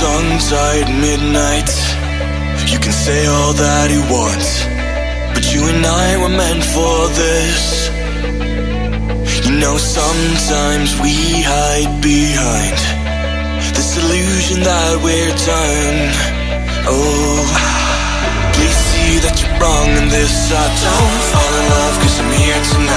tongue-tied midnight. You can say all that you want But you and I were meant for this. You know sometimes we hide behind This illusion that we're done. Oh Please see that you're wrong in this I don't fall in love cause I'm here tonight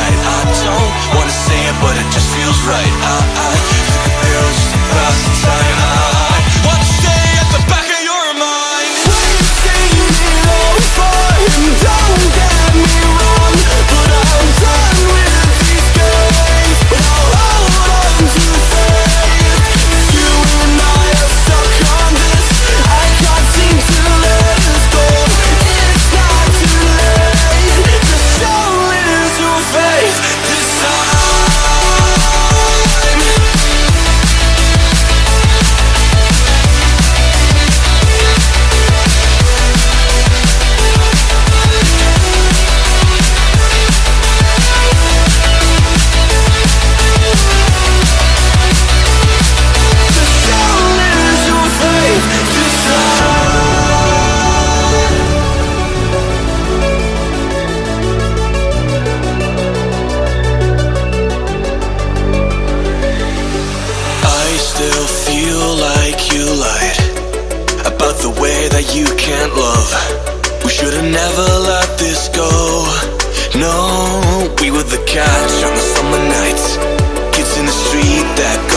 never let this go. No, we were the catch on the summer nights. Kids in the street that